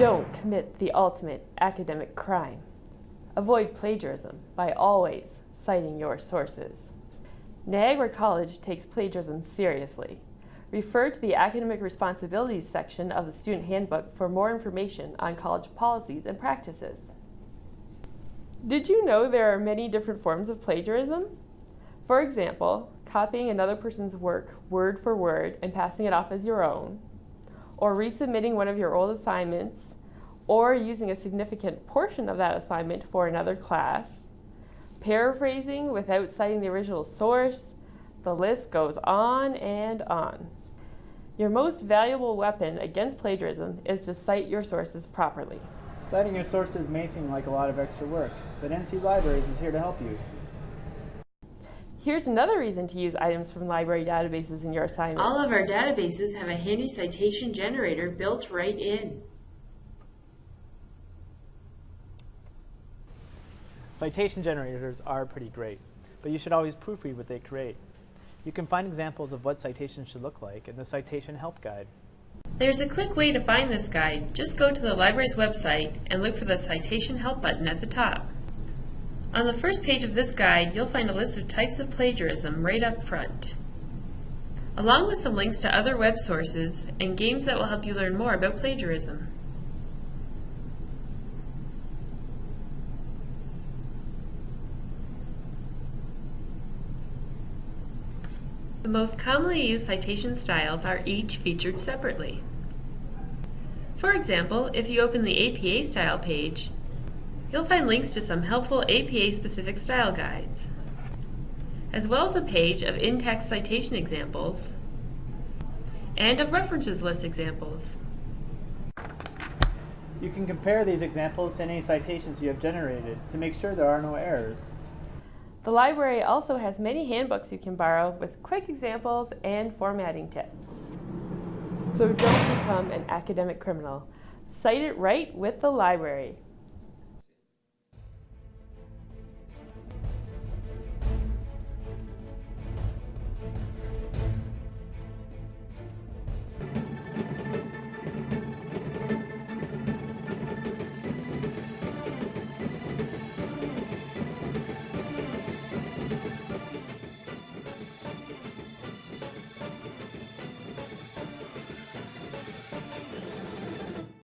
Don't commit the ultimate academic crime. Avoid plagiarism by always citing your sources. Niagara College takes plagiarism seriously. Refer to the Academic Responsibilities section of the Student Handbook for more information on college policies and practices. Did you know there are many different forms of plagiarism? For example, copying another person's work word for word and passing it off as your own, or resubmitting one of your old assignments, or using a significant portion of that assignment for another class, paraphrasing without citing the original source, the list goes on and on. Your most valuable weapon against plagiarism is to cite your sources properly. Citing your sources may seem like a lot of extra work, but NC Libraries is here to help you. Here's another reason to use items from library databases in your assignments. All of our databases have a handy citation generator built right in. Citation generators are pretty great, but you should always proofread what they create. You can find examples of what citations should look like in the Citation Help Guide. There's a quick way to find this guide. Just go to the library's website and look for the Citation Help button at the top. On the first page of this guide, you'll find a list of types of plagiarism right up front, along with some links to other web sources and games that will help you learn more about plagiarism. The most commonly used citation styles are each featured separately. For example, if you open the APA style page, you'll find links to some helpful APA-specific style guides, as well as a page of in-text citation examples and of references list examples. You can compare these examples to any citations you have generated to make sure there are no errors. The library also has many handbooks you can borrow with quick examples and formatting tips. So don't become an academic criminal. Cite it right with the library.